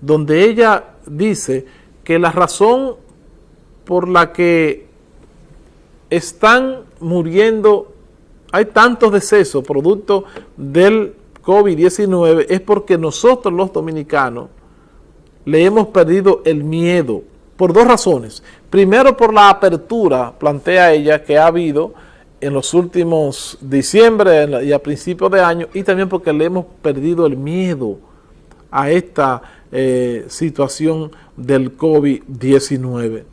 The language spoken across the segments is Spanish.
donde ella dice que la razón por la que están muriendo, hay tantos decesos producto del COVID-19 es porque nosotros los dominicanos le hemos perdido el miedo por dos razones. Primero por la apertura, plantea ella, que ha habido en los últimos diciembre y a principios de año y también porque le hemos perdido el miedo a esta eh, situación del COVID-19.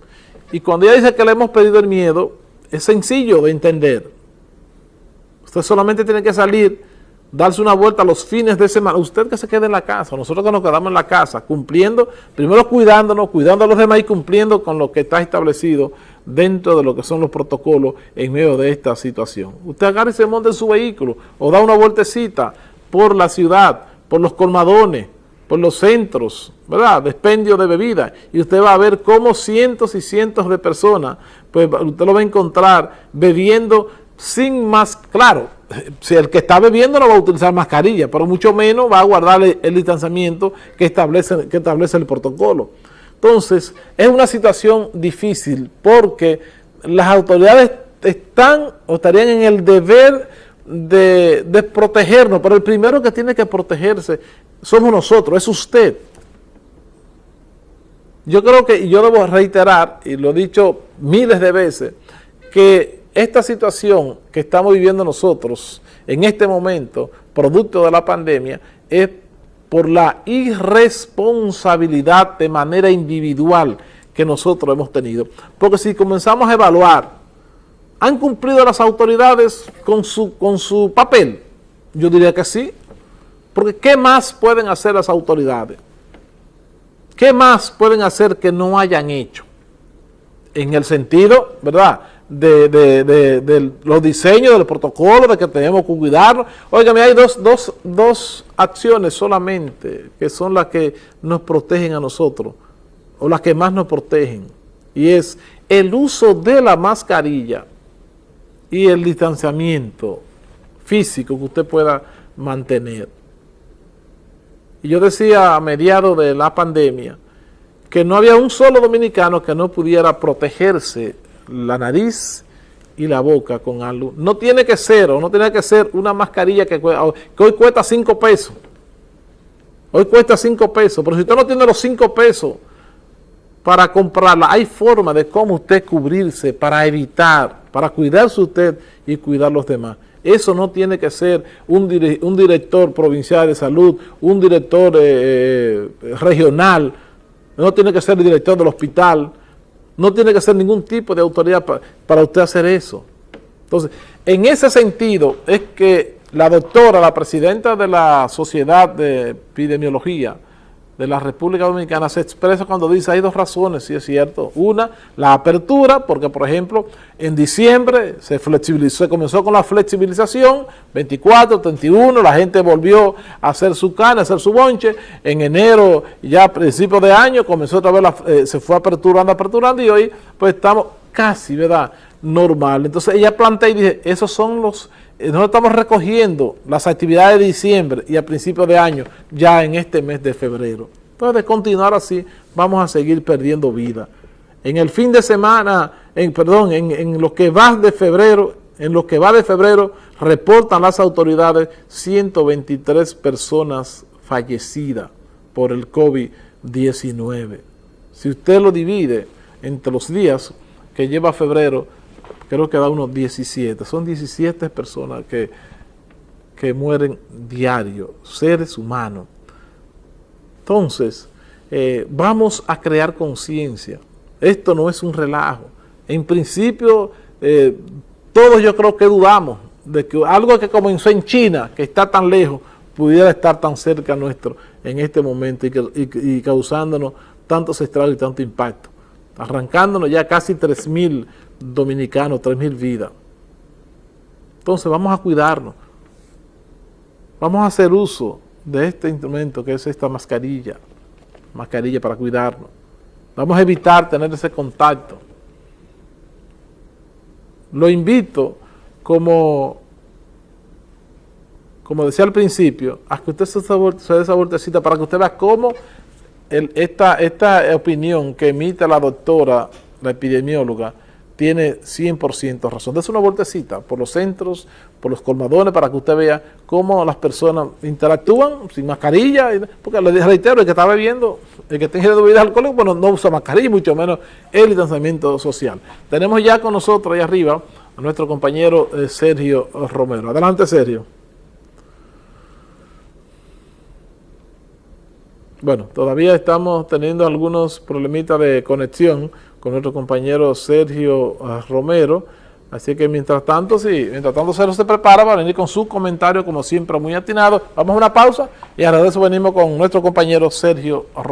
Y cuando ella dice que le hemos perdido el miedo, es sencillo de entender. Usted solamente tiene que salir, darse una vuelta los fines de semana. Usted que se quede en la casa, nosotros que nos quedamos en la casa, cumpliendo, primero cuidándonos, cuidando a los demás y cumpliendo con lo que está establecido dentro de lo que son los protocolos en medio de esta situación. Usted agarra y se monta en su vehículo o da una vueltecita por la ciudad, por los colmadones, por los centros, ¿verdad? Despendio de bebida y usted va a ver cómo cientos y cientos de personas, pues usted lo va a encontrar bebiendo sin más, claro, si el que está bebiendo no va a utilizar mascarilla, pero mucho menos va a guardar el, distanciamiento que establece, que establece el protocolo. Entonces, es una situación difícil porque las autoridades están o estarían en el deber de, de, protegernos, pero el primero que tiene que protegerse somos nosotros, es usted. Yo creo que, y yo debo reiterar, y lo he dicho miles de veces, que esta situación que estamos viviendo nosotros en este momento, producto de la pandemia, es por la irresponsabilidad de manera individual que nosotros hemos tenido. Porque si comenzamos a evaluar, ¿han cumplido las autoridades con su, con su papel? Yo diría que sí. Porque ¿qué más pueden hacer las autoridades? ¿Qué más pueden hacer que no hayan hecho? En el sentido, ¿verdad?, de, los diseños, del protocolo, de que tenemos que cuidarnos. Óigame, hay dos, dos, dos acciones solamente que son las que nos protegen a nosotros, o las que más nos protegen, y es el uso de la mascarilla y el distanciamiento físico que usted pueda mantener. Y yo decía a mediados de la pandemia que no había un solo dominicano que no pudiera protegerse la nariz y la boca con algo. No tiene que ser, o no tiene que ser una mascarilla que, que hoy cuesta 5 pesos. Hoy cuesta 5 pesos, pero si usted no tiene los 5 pesos para comprarla, hay forma de cómo usted cubrirse para evitar, para cuidarse usted y cuidar a los demás. Eso no tiene que ser un, un director provincial de salud, un director eh, eh, regional, no tiene que ser el director del hospital, no tiene que ser ningún tipo de autoridad para usted hacer eso. Entonces, en ese sentido es que la doctora, la presidenta de la Sociedad de Epidemiología de la República Dominicana se expresa cuando dice hay dos razones, si es cierto. Una, la apertura, porque por ejemplo en diciembre se flexibilizó, se comenzó con la flexibilización, 24, 31, la gente volvió a hacer su carne, a hacer su bonche, en enero ya a principios de año comenzó otra vez, eh, se fue aperturando, aperturando y hoy pues estamos casi, ¿verdad?, normal. Entonces ella plantea y dice, esos son los eh, nosotros estamos recogiendo las actividades de diciembre y a principios de año ya en este mes de febrero. Entonces, de continuar así, vamos a seguir perdiendo vida. En el fin de semana, en, perdón, en, en lo que va de febrero, en lo que va de febrero, reportan las autoridades 123 personas fallecidas por el COVID-19. Si usted lo divide entre los días que lleva febrero, creo que da unos 17, son 17 personas que, que mueren diario, seres humanos. Entonces, eh, vamos a crear conciencia. Esto no es un relajo. En principio, eh, todos yo creo que dudamos de que algo que comenzó en China, que está tan lejos, pudiera estar tan cerca nuestro en este momento y, y causándonos tantos estragos y tanto impacto. Arrancándonos ya casi 3.000 dominicanos, 3.000 vidas. Entonces vamos a cuidarnos. Vamos a hacer uso de este instrumento que es esta mascarilla. Mascarilla para cuidarnos. Vamos a evitar tener ese contacto. Lo invito como, como decía al principio, a que usted se dé esa vueltecita para que usted vea cómo esta, esta opinión que emite la doctora, la epidemióloga, tiene 100% razón. Dese una vueltecita por los centros, por los colmadones, para que usted vea cómo las personas interactúan sin mascarilla. Porque le reitero, el que está bebiendo, el que tiene bebidas alcohólicas, bueno, no usa mascarilla, mucho menos el distanciamiento social. Tenemos ya con nosotros ahí arriba a nuestro compañero eh, Sergio Romero. Adelante, Sergio. Bueno, todavía estamos teniendo algunos problemitas de conexión con nuestro compañero Sergio ah, Romero, así que mientras tanto, sí, mientras tanto Sergio se prepara para venir con su comentario, como siempre, muy atinado. Vamos a una pausa y ahora de eso venimos con nuestro compañero Sergio Romero.